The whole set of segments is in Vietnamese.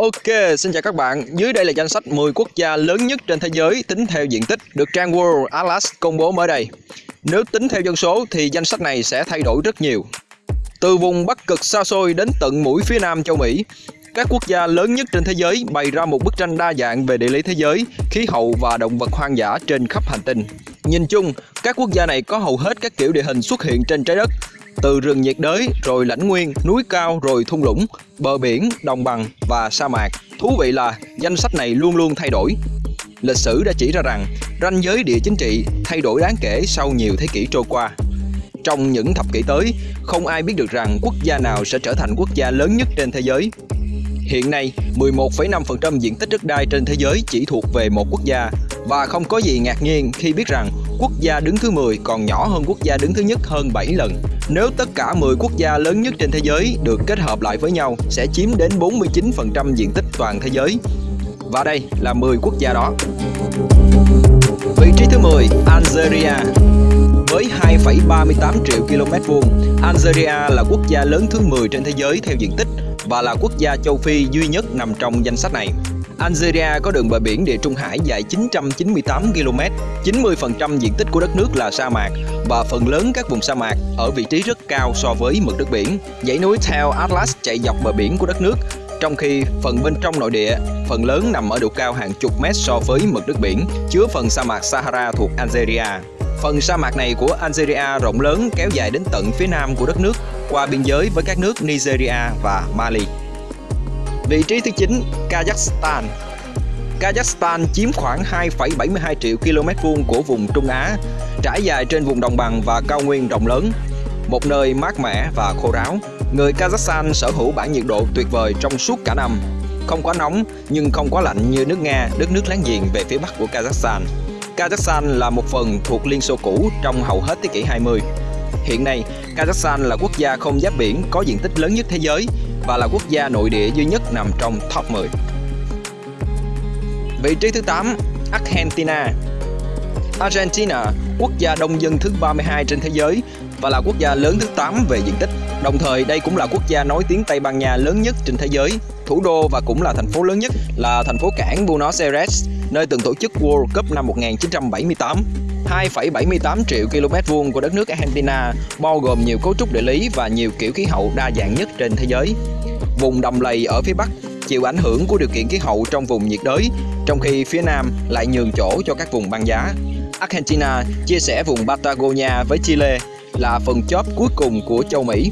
Ok, xin chào các bạn. Dưới đây là danh sách 10 quốc gia lớn nhất trên thế giới tính theo diện tích được trang World Atlas công bố mới đây. Nếu tính theo dân số thì danh sách này sẽ thay đổi rất nhiều. Từ vùng Bắc cực xa xôi đến tận mũi phía nam châu Mỹ, các quốc gia lớn nhất trên thế giới bày ra một bức tranh đa dạng về địa lý thế giới, khí hậu và động vật hoang dã trên khắp hành tinh. Nhìn chung, các quốc gia này có hầu hết các kiểu địa hình xuất hiện trên trái đất, từ rừng nhiệt đới, rồi lãnh nguyên, núi cao, rồi thung lũng, bờ biển, đồng bằng và sa mạc. Thú vị là danh sách này luôn luôn thay đổi. Lịch sử đã chỉ ra rằng ranh giới địa chính trị thay đổi đáng kể sau nhiều thế kỷ trôi qua. Trong những thập kỷ tới, không ai biết được rằng quốc gia nào sẽ trở thành quốc gia lớn nhất trên thế giới. Hiện nay, 11,5% diện tích đất đai trên thế giới chỉ thuộc về một quốc gia và không có gì ngạc nhiên khi biết rằng quốc gia đứng thứ 10 còn nhỏ hơn quốc gia đứng thứ nhất hơn 7 lần. Nếu tất cả 10 quốc gia lớn nhất trên thế giới được kết hợp lại với nhau sẽ chiếm đến 49% diện tích toàn thế giới. Và đây là 10 quốc gia đó. Vị trí thứ 10, Algeria. Với 2,38 triệu km vuông, Algeria là quốc gia lớn thứ 10 trên thế giới theo diện tích và là quốc gia châu Phi duy nhất nằm trong danh sách này. Algeria có đường bờ biển Địa Trung Hải dài 998 km, 90% diện tích của đất nước là sa mạc và phần lớn các vùng sa mạc ở vị trí rất cao so với mực nước biển. Dãy núi Tel Atlas chạy dọc bờ biển của đất nước, trong khi phần bên trong nội địa, phần lớn nằm ở độ cao hàng chục mét so với mực nước biển, chứa phần sa mạc Sahara thuộc Algeria. Phần sa mạc này của Algeria rộng lớn kéo dài đến tận phía nam của đất nước, qua biên giới với các nước Nigeria và Mali. Vị trí thứ 9, Kazakhstan Kazakhstan chiếm khoảng 2,72 triệu km vuông của vùng Trung Á, trải dài trên vùng đồng bằng và cao nguyên rộng lớn, một nơi mát mẻ và khô ráo. Người Kazakhstan sở hữu bản nhiệt độ tuyệt vời trong suốt cả năm, không quá nóng nhưng không quá lạnh như nước Nga, đất nước láng giềng về phía bắc của Kazakhstan. Kazakhstan là một phần thuộc Liên Xô cũ trong hầu hết thế kỷ 20. Hiện nay, Kazakhstan là quốc gia không giáp biển có diện tích lớn nhất thế giới và là quốc gia nội địa duy nhất nằm trong top 10. Vị trí thứ 8, Argentina. Argentina, quốc gia đông dân thứ 32 trên thế giới và là quốc gia lớn thứ 8 về diện tích. Đồng thời đây cũng là quốc gia nói tiếng Tây Ban Nha lớn nhất trên thế giới. Thủ đô và cũng là thành phố lớn nhất là thành phố cảng Buenos Aires, nơi từng tổ chức World Cup năm 1978. 2,78 triệu km vuông của đất nước Argentina bao gồm nhiều cấu trúc địa lý và nhiều kiểu khí hậu đa dạng nhất trên thế giới. Vùng đầm lầy ở phía Bắc chịu ảnh hưởng của điều kiện khí hậu trong vùng nhiệt đới, trong khi phía Nam lại nhường chỗ cho các vùng băng giá. Argentina chia sẻ vùng Patagonia với Chile là phần chóp cuối cùng của châu Mỹ.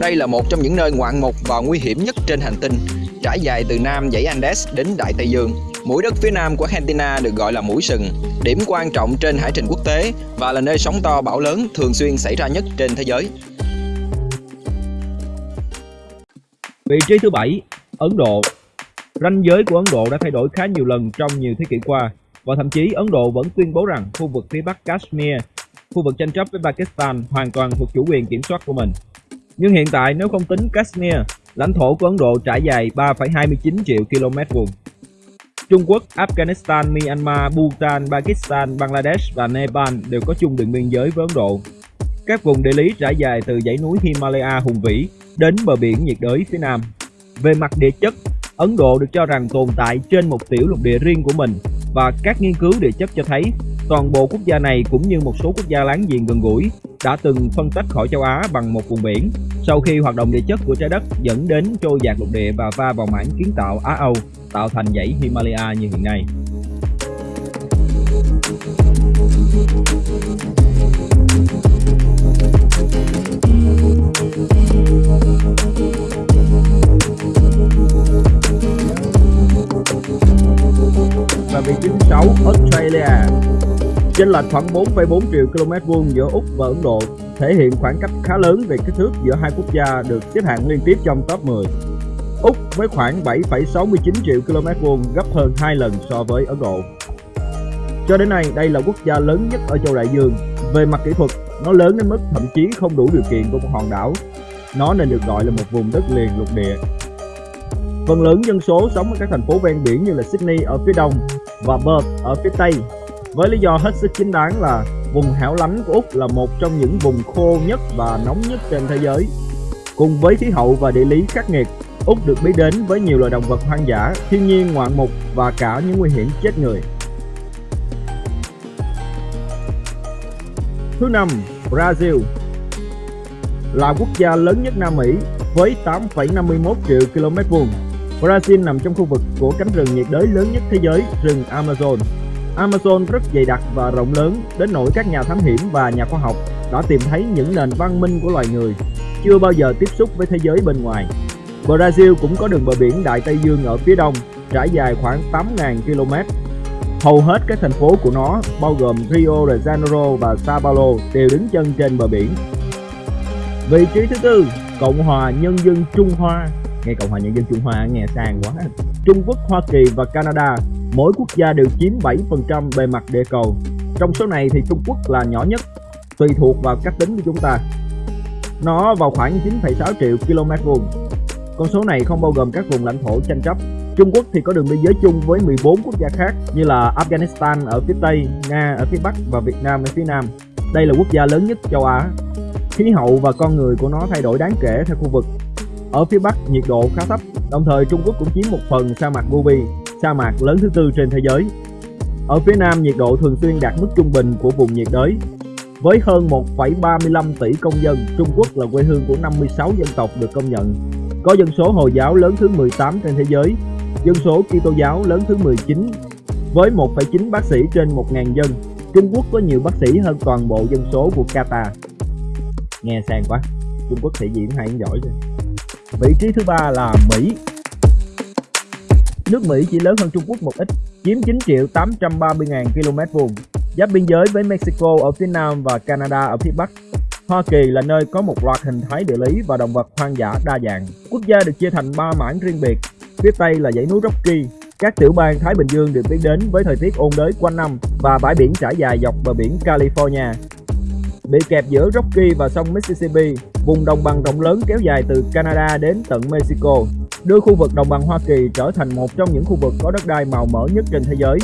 Đây là một trong những nơi ngoạn mục và nguy hiểm nhất trên hành tinh, trải dài từ Nam dãy Andes đến Đại Tây Dương. Mũi đất phía nam của Argentina được gọi là mũi sừng, điểm quan trọng trên hải trình quốc tế và là nơi sóng to bão lớn thường xuyên xảy ra nhất trên thế giới. Vị trí thứ bảy, Ấn Độ. Ranh giới của Ấn Độ đã thay đổi khá nhiều lần trong nhiều thế kỷ qua và thậm chí Ấn Độ vẫn tuyên bố rằng khu vực phía Bắc Kashmir, khu vực tranh chấp với Pakistan hoàn toàn thuộc chủ quyền kiểm soát của mình. Nhưng hiện tại nếu không tính Kashmir, lãnh thổ của Ấn Độ trải dài 3,29 triệu km vuông. Trung Quốc, Afghanistan, Myanmar, Bhutan, Pakistan, Bangladesh và Nepal đều có chung đường biên giới với Ấn Độ. Các vùng địa lý trải dài từ dãy núi Himalaya hùng vĩ đến bờ biển nhiệt đới phía nam. Về mặt địa chất, Ấn Độ được cho rằng tồn tại trên một tiểu lục địa riêng của mình và các nghiên cứu địa chất cho thấy toàn bộ quốc gia này cũng như một số quốc gia láng giềng gần gũi đã từng phân tách khỏi châu Á bằng một vùng biển sau khi hoạt động địa chất của trái đất dẫn đến trôi dạt lục địa và va vào mảng kiến tạo Á Âu, tạo thành dãy Himalaya như hiện nay. Chênh lệch khoảng 4,4 triệu km vuông giữa Úc và Ấn Độ thể hiện khoảng cách khá lớn về kích thước giữa hai quốc gia được xếp hạng liên tiếp trong top 10. Úc với khoảng 7,69 triệu km vuông gấp hơn 2 lần so với Ấn Độ. Cho đến nay, đây là quốc gia lớn nhất ở châu Đại Dương. Về mặt kỹ thuật, nó lớn đến mức thậm chí không đủ điều kiện của một hòn đảo. Nó nên được gọi là một vùng đất liền lục địa. Phần lớn dân số sống ở các thành phố ven biển như là Sydney ở phía đông và Perth ở phía tây. Với lý do hết sức chính đáng là vùng hẻo lánh của Úc là một trong những vùng khô nhất và nóng nhất trên thế giới. Cùng với khí hậu và địa lý khắc nghiệt, Úc được biết đến với nhiều loài động vật hoang dã, thiên nhiên ngoạn mục và cả những nguy hiểm chết người. Thứ năm, Brazil là quốc gia lớn nhất Nam Mỹ với 8,51 triệu km vuông. Brazil nằm trong khu vực của cánh rừng nhiệt đới lớn nhất thế giới, rừng Amazon. Amazon rất dày đặc và rộng lớn đến nỗi các nhà thám hiểm và nhà khoa học đã tìm thấy những nền văn minh của loài người chưa bao giờ tiếp xúc với thế giới bên ngoài. Brazil cũng có đường bờ biển Đại Tây Dương ở phía đông, trải dài khoảng 8.000 km. Hầu hết các thành phố của nó, bao gồm Rio de Janeiro và Sao Paulo, đều đứng chân trên bờ biển. Vị trí thứ tư, Cộng hòa Nhân dân Trung Hoa. Nghe Cộng hòa Nhân dân Trung Hoa nghe sang quá. Trung Quốc, Hoa Kỳ và Canada, mỗi quốc gia đều chiếm 7% bề mặt địa cầu. Trong số này thì Trung Quốc là nhỏ nhất, tùy thuộc vào cách tính của chúng ta. Nó vào khoảng 9,6 triệu km vuông. Con số này không bao gồm các vùng lãnh thổ tranh chấp. Trung Quốc thì có đường biên giới chung với 14 quốc gia khác như là Afghanistan ở phía Tây, Nga ở phía Bắc và Việt Nam ở phía Nam. Đây là quốc gia lớn nhất châu Á. Khí hậu và con người của nó thay đổi đáng kể theo khu vực. Ở phía Bắc nhiệt độ khá thấp, đồng thời Trung Quốc cũng chiếm một phần sa mạc Gobi, sa mạc lớn thứ tư trên thế giới. Ở phía Nam nhiệt độ thường xuyên đạt mức trung bình của vùng nhiệt đới, với hơn 1,35 tỷ công dân, Trung Quốc là quê hương của 56 dân tộc được công nhận. Có dân số Hồi giáo lớn thứ 18 trên thế giới, dân số Kitô giáo lớn thứ 19 với 1,9 bác sĩ trên 1.000 dân. Trung Quốc có nhiều bác sĩ hơn toàn bộ dân số của Qatar. Nghe sang quá, Trung Quốc thể diễn hay giỏi rồi. Vị trí thứ ba là Mỹ. Nước Mỹ chỉ lớn hơn Trung Quốc một ít, chiếm 9 triệu 830 ngàn km vuông giáp biên giới với Mexico ở phía nam và Canada ở phía bắc. Hoa Kỳ là nơi có một loạt hình thái địa lý và động vật hoang dã đa dạng. Quốc gia được chia thành 3 mảng riêng biệt. Phía Tây là dãy núi Rocky. Các tiểu bang Thái Bình Dương được biết đến với thời tiết ôn đới quanh năm và bãi biển trải dài dọc bờ biển California. Bị kẹp giữa Rocky và sông Mississippi, vùng đồng bằng rộng lớn kéo dài từ Canada đến tận Mexico, đưa khu vực đồng bằng Hoa Kỳ trở thành một trong những khu vực có đất đai màu mỡ nhất trên thế giới.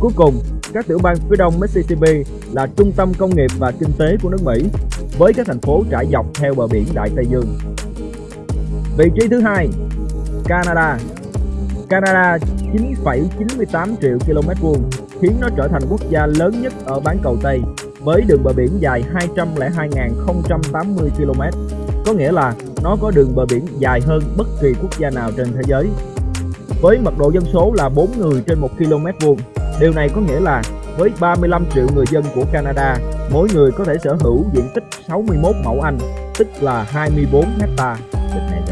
Cuối cùng, các tiểu bang phía đông Mississippi là trung tâm công nghiệp và kinh tế của nước Mỹ, với các thành phố trải dọc theo bờ biển Đại Tây Dương. Vị trí thứ hai, Canada. Canada 9,98 triệu km vuông khiến nó trở thành quốc gia lớn nhất ở bán cầu Tây với đường bờ biển dài 202.080 km. Có nghĩa là nó có đường bờ biển dài hơn bất kỳ quốc gia nào trên thế giới. Với mật độ dân số là 4 người trên 1 km vuông, Điều này có nghĩa là với 35 triệu người dân của Canada, mỗi người có thể sở hữu diện tích 61 mẫu Anh, tức là 24 hecta. Này.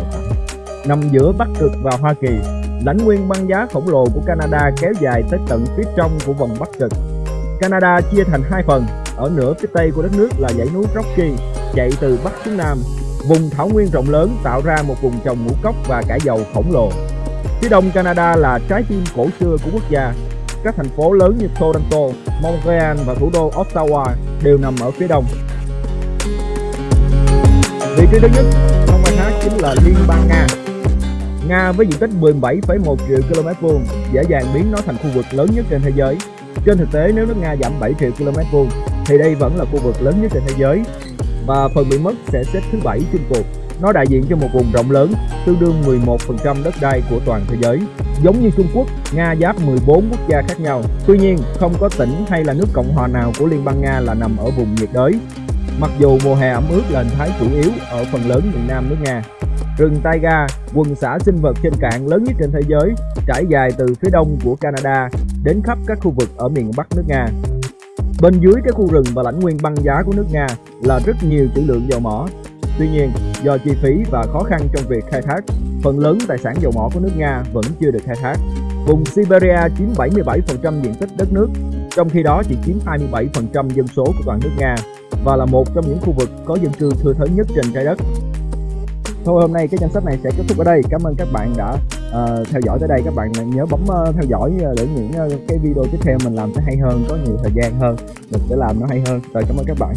Nằm giữa Bắc Cực và Hoa Kỳ, lãnh nguyên băng giá khổng lồ của Canada kéo dài tới tận phía trong của vòng Bắc Cực. Canada chia thành hai phần, ở nửa phía tây của đất nước là dãy núi Rocky chạy từ Bắc xuống Nam. Vùng thảo nguyên rộng lớn tạo ra một vùng trồng ngũ cốc và cải dầu khổng lồ. Phía đông Canada là trái tim cổ xưa của quốc gia, các thành phố lớn như Toronto, Montreal và thủ đô Ottawa đều nằm ở phía đông. Vị trí thứ nhất trong bài hát chính là Liên bang Nga. Nga với diện tích 17,1 triệu km vuông dễ dàng biến nó thành khu vực lớn nhất trên thế giới. Trên thực tế nếu nước Nga giảm 7 triệu km vuông thì đây vẫn là khu vực lớn nhất trên thế giới và phần bị mất sẽ xếp thứ bảy chung cuộc. Nó đại diện cho một vùng rộng lớn, tương đương 11% đất đai của toàn thế giới. Giống như Trung Quốc, Nga giáp 14 quốc gia khác nhau. Tuy nhiên, không có tỉnh hay là nước Cộng hòa nào của Liên bang Nga là nằm ở vùng nhiệt đới. Mặc dù mùa hè ẩm ướt là hình thái chủ yếu ở phần lớn miền Nam nước Nga. Rừng taiga, quần xã sinh vật trên cạn lớn nhất trên thế giới, trải dài từ phía đông của Canada đến khắp các khu vực ở miền Bắc nước Nga. Bên dưới cái khu rừng và lãnh nguyên băng giá của nước Nga là rất nhiều trữ lượng dầu mỏ. Tuy nhiên, do chi phí và khó khăn trong việc khai thác, phần lớn tài sản dầu mỏ của nước Nga vẫn chưa được khai thác. Vùng Siberia chiếm 77% diện tích đất nước, trong khi đó chỉ chiếm 27% dân số của toàn nước Nga và là một trong những khu vực có dân cư thưa thớt nhất trên trái đất. Thôi hôm nay cái danh sách này sẽ kết thúc ở đây. Cảm ơn các bạn đã uh, theo dõi tới đây. Các bạn nhớ bấm uh, theo dõi ờ, để những uh, cái video tiếp theo mình làm sẽ hay hơn, có nhiều thời gian hơn, mình sẽ làm nó hay hơn. Rồi cảm ơn các bạn.